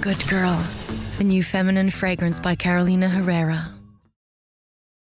Good Girl, the new feminine fragrance by Carolina Herrera.